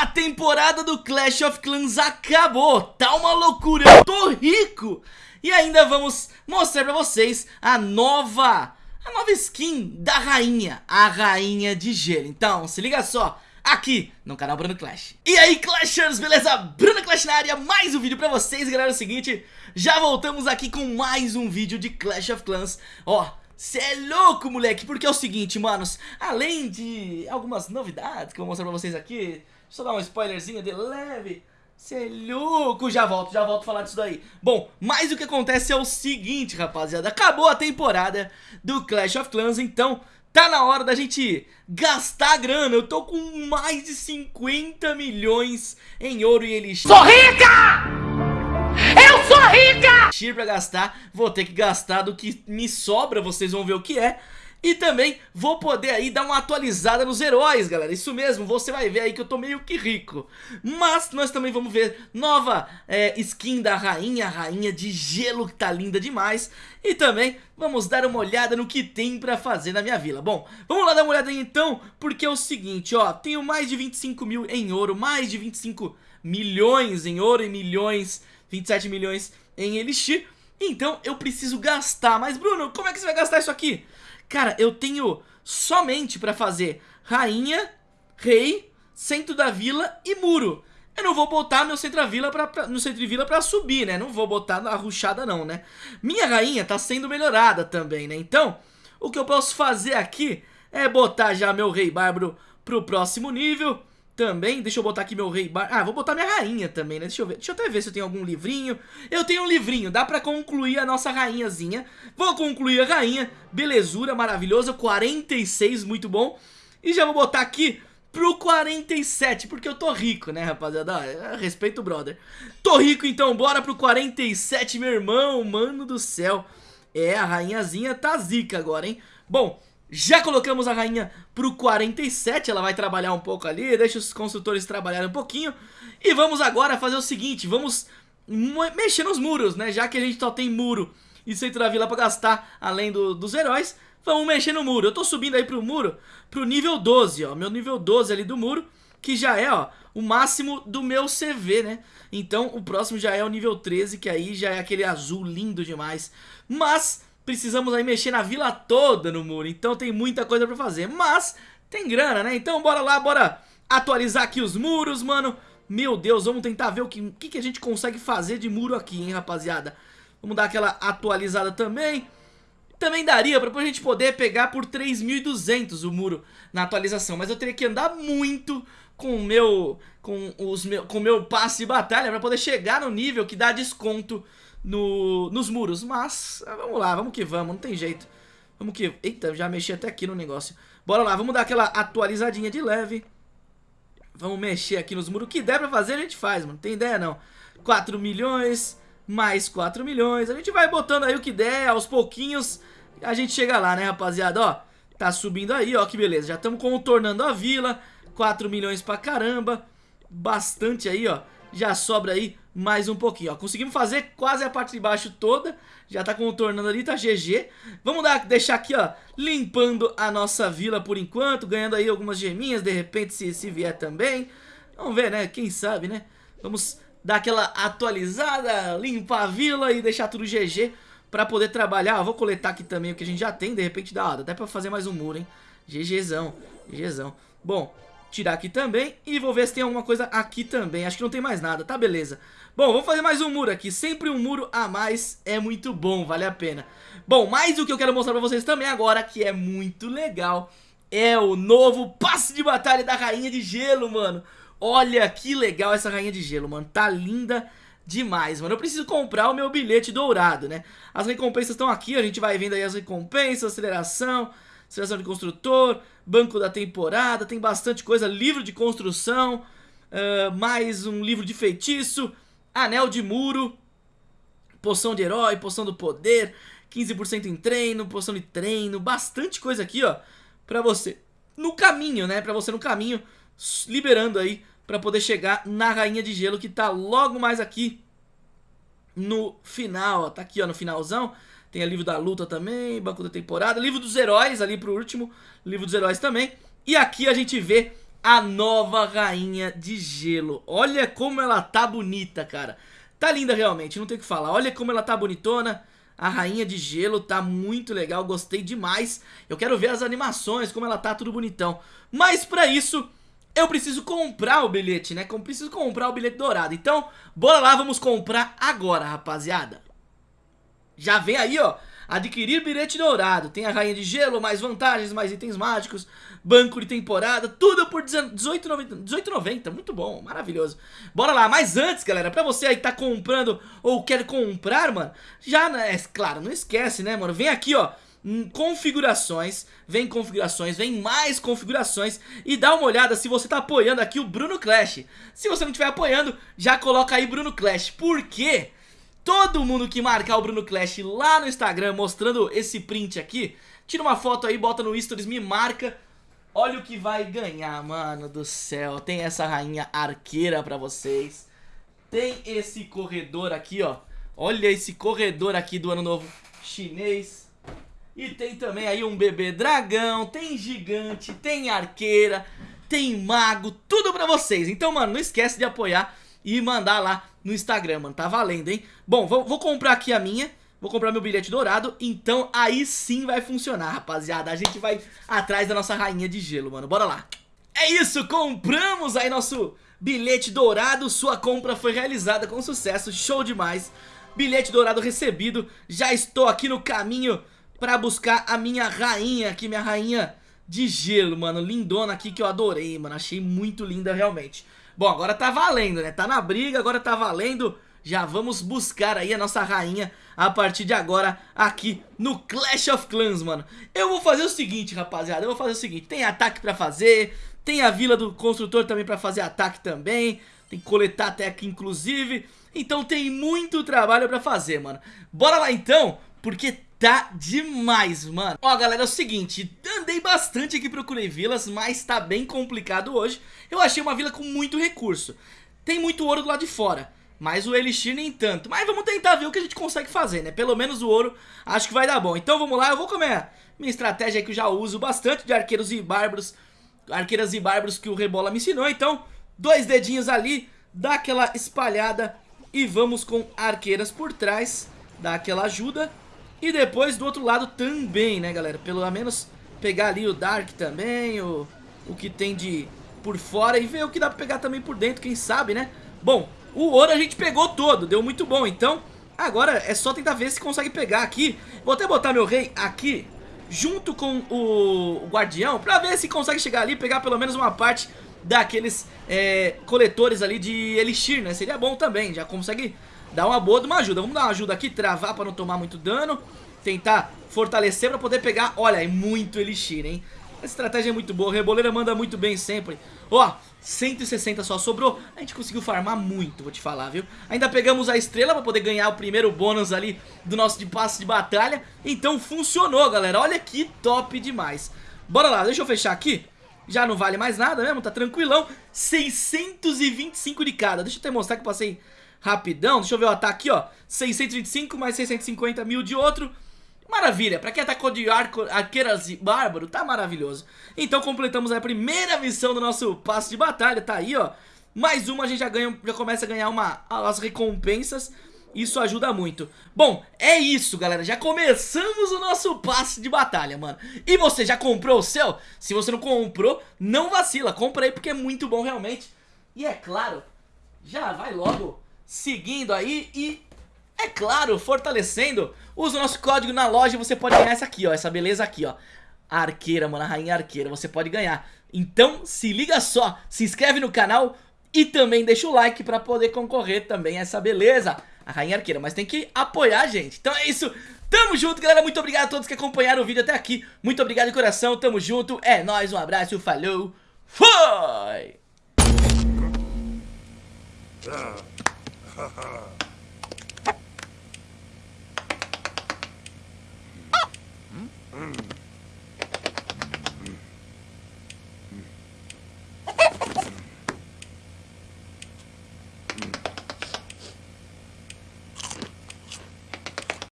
A temporada do Clash of Clans acabou, tá uma loucura, eu tô rico! E ainda vamos mostrar pra vocês a nova, a nova skin da rainha, a rainha de gelo Então, se liga só, aqui no canal Bruno Clash E aí Clashers, beleza? Bruno Clash na área, mais um vídeo pra vocês, galera, é o seguinte Já voltamos aqui com mais um vídeo de Clash of Clans Ó, Cê é louco, moleque, porque é o seguinte, manos Além de algumas novidades que eu vou mostrar pra vocês aqui Eu dar um spoilerzinho de leve. Cê é louco, já volto, já volto a falar disso daí. Bom, mas o que acontece é o seguinte, rapaziada. Acabou a temporada do Clash of Clans, então tá na hora da gente gastar grana. Eu tô com mais de 50 milhões em ouro e elixir. Sou rica! Eu sou rica! Pra gastar, vou ter que gastar do que me sobra, vocês vão ver o que é e também vou poder aí dar uma atualizada nos heróis, galera. Isso mesmo, você vai ver aí que eu tô meio que rico. Mas nós também vamos ver nova é, skin da rainha rainha de gelo que tá linda demais. E também vamos dar uma olhada no que tem pra fazer na minha vila. Bom, vamos lá dar uma olhada aí então Porque é o seguinte, ó. Tenho mais de 25 mil em ouro Mais de 25 milhões em ouro e milhões 27 milhões em elixir. Então eu preciso gastar. Mas Bruno, como é que você vai gastar isso aqui? Cara, eu tenho somente pra fazer rainha, rei, centro da vila e muro. Eu não vou botar meu centro da vila pra, pra, no centro de vila pra subir, né? Não vou botar na ruchada não, né? Minha rainha tá sendo melhorada também, né? Então, o que eu posso fazer aqui é botar já meu rei bárbaro pro próximo nível também, deixa eu botar aqui meu rei bar... Ah, vou botar minha rainha também, né? Deixa eu ver. Deixa eu até ver se eu tenho algum livrinho. Eu tenho um livrinho, dá pra concluir a nossa rainhazinha. Vou concluir a rainha. Belezura, maravilhosa. 46, muito bom. E já vou botar aqui pro 47, porque eu tô rico, né, rapaziada? Respeito o brother. Tô rico, então bora pro 47, meu irmão. Mano do céu. É, a rainhazinha tá zica agora, hein? Bom, já colocamos a rainha pro 47, ela vai trabalhar um pouco ali, deixa os construtores trabalharem um pouquinho. E vamos agora fazer o seguinte, vamos mexer nos muros, né? Já que a gente só tem muro e centro da vila pra gastar, além do, dos heróis, vamos mexer no muro. Eu tô subindo aí pro muro, pro nível 12, ó, meu nível 12 ali do muro, que já é, ó, o máximo do meu CV, né? Então o próximo já é o nível 13, que aí já é aquele azul lindo demais. Mas precisamos aí mexer na vila toda no muro, então tem muita coisa pra fazer, mas tem grana, né? Então bora lá, bora atualizar aqui os muros, mano. Meu Deus, vamos tentar ver o que, que, que a gente consegue fazer de muro aqui, hein, rapaziada. Vamos dar aquela atualizada também. Também daria pra a gente poder pegar por 3.200 o muro na atualização, mas eu teria que andar muito com o meu, com os meu, com meu passe de batalha pra poder chegar no nível que dá desconto no, nos muros. Mas, ah, vamos lá, vamos que vamos, não tem jeito. Vamos que... Eita, já mexi até aqui no negócio. Bora lá, vamos dar aquela atualizadinha de leve. Vamos mexer aqui nos muros. O que der pra fazer, a gente faz, mano. Tem ideia, não. 4 milhões, mais 4 milhões. A gente vai botando aí o que der, aos pouquinhos. A gente chega lá, né, rapaziada? Ó, tá subindo aí, ó, que beleza. Já estamos contornando a vila. 4 milhões pra caramba. Bastante aí, ó já sobra aí mais um pouquinho, ó. Conseguimos fazer quase a parte de baixo toda, já tá contornando ali, tá GG. Vamos dar, deixar aqui, ó, limpando a nossa vila por enquanto, ganhando aí algumas geminhas, de repente se, se vier também. Vamos ver, né, quem sabe, né. Vamos dar aquela atualizada, limpar a vila e deixar tudo GG pra poder trabalhar. vou coletar aqui também o que a gente já tem, de repente dá, ó, dá até pra fazer mais um muro, hein. GGzão, GGzão. Bom, tirar aqui também e vou ver se tem alguma coisa aqui também. Acho que não tem mais nada, tá beleza. Bom, vamos fazer mais um muro aqui. Sempre um muro a mais é muito bom, vale a pena. Bom, mais o que eu quero mostrar pra vocês também agora, que é muito legal, é o novo passe de batalha da Rainha de Gelo, mano. Olha que legal essa Rainha de Gelo, mano. Tá linda demais, mano. Eu preciso comprar o meu bilhete dourado, né? As recompensas estão aqui, a gente vai vendo aí as recompensas, aceleração seleção de construtor, banco da temporada, tem bastante coisa, livro de construção, uh, mais um livro de feitiço, anel de muro, poção de herói, poção do poder, 15% em treino, poção de treino, bastante coisa aqui, ó, pra você. No caminho, né, pra você no caminho, liberando aí pra poder chegar na Rainha de Gelo que tá logo mais aqui no final, ó, tá aqui ó, no finalzão, tem o livro da luta também, banco da temporada, livro dos heróis ali pro último, livro dos heróis também. E aqui a gente vê a nova rainha de gelo. Olha como ela tá bonita, cara. Tá linda realmente, não tem o que falar. Olha como ela tá bonitona. A rainha de gelo tá muito legal, gostei demais. Eu quero ver as animações, como ela tá, tudo bonitão. Mas pra isso, eu preciso comprar o bilhete, né? Preciso comprar o bilhete dourado. Então, bora lá, vamos comprar agora, rapaziada. Já vem aí, ó, adquirir bilhete dourado. Tem a rainha de gelo, mais vantagens, mais itens mágicos, banco de temporada, tudo por R$18,90. 18,90, muito bom, maravilhoso. Bora lá, mas antes, galera, pra você aí que tá comprando ou quer comprar, mano, já, né, é claro, não esquece, né, mano, vem aqui, ó, configurações, vem configurações, vem mais configurações e dá uma olhada se você tá apoiando aqui o Bruno Clash. Se você não estiver apoiando, já coloca aí Bruno Clash, por quê? Todo mundo que marcar o Bruno Clash lá no Instagram mostrando esse print aqui, tira uma foto aí, bota no stories, me marca. Olha o que vai ganhar, mano do céu. Tem essa rainha arqueira pra vocês. Tem esse corredor aqui, ó. Olha esse corredor aqui do ano novo chinês. E tem também aí um bebê dragão, tem gigante, tem arqueira, tem mago, tudo pra vocês. Então, mano, não esquece de apoiar e mandar lá no Instagram, mano. Tá valendo, hein? Bom, vou, vou comprar aqui a minha. Vou comprar meu bilhete dourado, então aí sim vai funcionar, rapaziada. A gente vai atrás da nossa rainha de gelo, mano. Bora lá. É isso, compramos aí nosso bilhete dourado. Sua compra foi realizada com sucesso, show demais. Bilhete dourado recebido. Já estou aqui no caminho pra buscar a minha rainha aqui, minha rainha de gelo, mano. Lindona aqui que eu adorei, mano. Achei muito linda realmente. Bom, agora tá valendo, né? Tá na briga, agora tá valendo. Já vamos buscar aí a nossa rainha a partir de agora aqui no Clash of Clans, mano. Eu vou fazer o seguinte, rapaziada. Eu vou fazer o seguinte. Tem ataque pra fazer. Tem a vila do construtor também pra fazer ataque também. Tem que coletar até aqui, inclusive. Então tem muito trabalho pra fazer, mano. Bora lá então, porque tá demais, mano. Ó, galera, é o seguinte, andei bastante aqui, procurei vilas, mas tá bem complicado hoje. Eu achei uma vila com muito recurso. Tem muito ouro do lado de fora, mas o Elixir nem tanto. Mas vamos tentar ver o que a gente consegue fazer, né? Pelo menos o ouro acho que vai dar bom. Então vamos lá, eu vou comer minha estratégia que eu já uso bastante de arqueiros e bárbaros. Arqueiras e bárbaros que o Rebola me ensinou. Então, dois dedinhos ali, dá aquela espalhada e vamos com arqueiras por trás. Dá aquela ajuda. E depois do outro lado também, né, galera? Pelo menos pegar ali o Dark também, o, o que tem de por fora e ver o que dá pra pegar também por dentro, quem sabe, né? Bom, o ouro a gente pegou todo, deu muito bom, então agora é só tentar ver se consegue pegar aqui. Vou até botar meu rei aqui, junto com o, o guardião, pra ver se consegue chegar ali e pegar pelo menos uma parte daqueles é, coletores ali de elixir, né? Seria bom também, já consegue Dá uma boa de uma ajuda. Vamos dar uma ajuda aqui, travar pra não tomar muito dano. Tentar fortalecer pra poder pegar. Olha, é muito elixir, hein? Essa estratégia é muito boa. Reboleira manda muito bem sempre. Ó, 160 só sobrou. A gente conseguiu farmar muito, vou te falar, viu? Ainda pegamos a estrela pra poder ganhar o primeiro bônus ali do nosso de passe de batalha. Então funcionou, galera. Olha que top demais. Bora lá, deixa eu fechar aqui. Já não vale mais nada mesmo, tá tranquilão. 625 de cada. Deixa eu até mostrar que eu passei rapidão. Deixa eu ver o ataque, ó. 625 mais 650 mil de outro. Maravilha, pra quem atacou de arco, arqueiras e bárbaro, tá maravilhoso. Então completamos a primeira missão do nosso passo de batalha, tá aí, ó. Mais uma, a gente já, ganha, já começa a ganhar uma, as recompensas. Isso ajuda muito. Bom, é isso, galera. Já começamos o nosso passe de batalha, mano. E você já comprou o seu? Se você não comprou, não vacila. Compra aí porque é muito bom realmente. E é claro, já vai logo seguindo aí e, é claro, fortalecendo. Usa o nosso código na loja e você pode ganhar essa aqui, ó, essa beleza aqui, ó. Arqueira, mano, a rainha arqueira, você pode ganhar. Então, se liga só, se inscreve no canal e também deixa o like pra poder concorrer também a essa beleza. A rainha arqueira, mas tem que apoiar gente. Então é isso, tamo junto, galera. Muito obrigado a todos que acompanharam o vídeo até aqui. Muito obrigado de coração, tamo junto. É nóis, um abraço, falou, foi! Uh.